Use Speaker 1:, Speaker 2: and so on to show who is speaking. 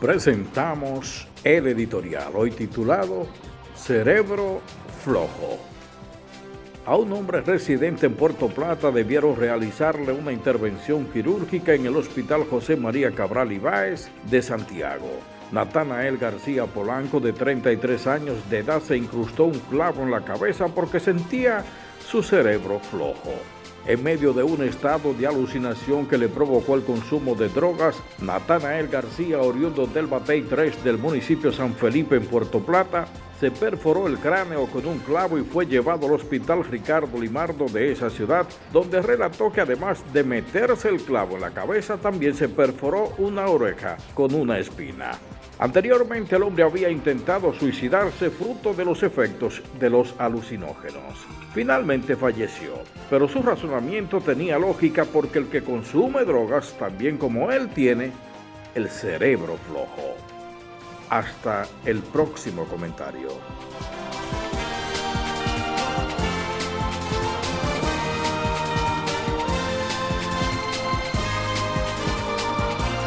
Speaker 1: presentamos el editorial, hoy titulado Cerebro Flojo. A un hombre residente en Puerto Plata debieron realizarle una intervención quirúrgica en el Hospital José María Cabral Ibáez de Santiago. Natanael García Polanco, de 33 años de edad, se incrustó un clavo en la cabeza porque sentía su cerebro flojo. En medio de un estado de alucinación que le provocó el consumo de drogas, Natanael García, oriundo del Batey 3 del municipio San Felipe en Puerto Plata, se perforó el cráneo con un clavo y fue llevado al hospital Ricardo Limardo de esa ciudad, donde relató que además de meterse el clavo en la cabeza, también se perforó una oreja con una espina. Anteriormente el hombre había intentado suicidarse fruto de los efectos de los alucinógenos. Finalmente falleció, pero su razonamiento tenía lógica porque el que consume drogas, también como él tiene, el cerebro flojo. Hasta el próximo comentario.